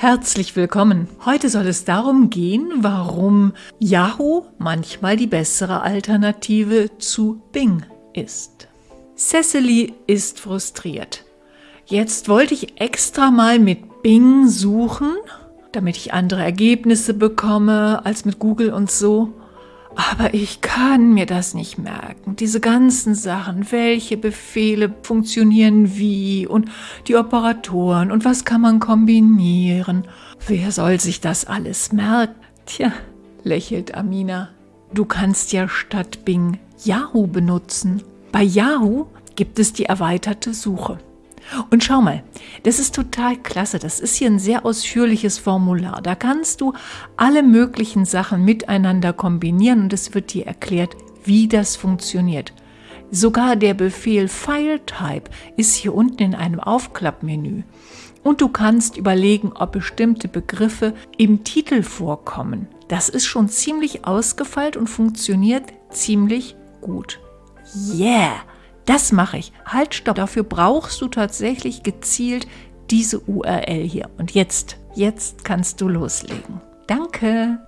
Herzlich willkommen. Heute soll es darum gehen, warum Yahoo manchmal die bessere Alternative zu Bing ist. Cecily ist frustriert. Jetzt wollte ich extra mal mit Bing suchen, damit ich andere Ergebnisse bekomme als mit Google und so. Aber ich kann mir das nicht merken. Diese ganzen Sachen, welche Befehle funktionieren wie und die Operatoren und was kann man kombinieren. Wer soll sich das alles merken? Tja, lächelt Amina. Du kannst ja statt Bing Yahoo benutzen. Bei Yahoo gibt es die erweiterte Suche. Und schau mal, das ist total klasse. Das ist hier ein sehr ausführliches Formular. Da kannst du alle möglichen Sachen miteinander kombinieren und es wird dir erklärt, wie das funktioniert. Sogar der Befehl FileType ist hier unten in einem Aufklappmenü. Und du kannst überlegen, ob bestimmte Begriffe im Titel vorkommen. Das ist schon ziemlich ausgefeilt und funktioniert ziemlich gut. Yeah! Das mache ich. Halt, stopp. Dafür brauchst du tatsächlich gezielt diese URL hier. Und jetzt, jetzt kannst du loslegen. Danke.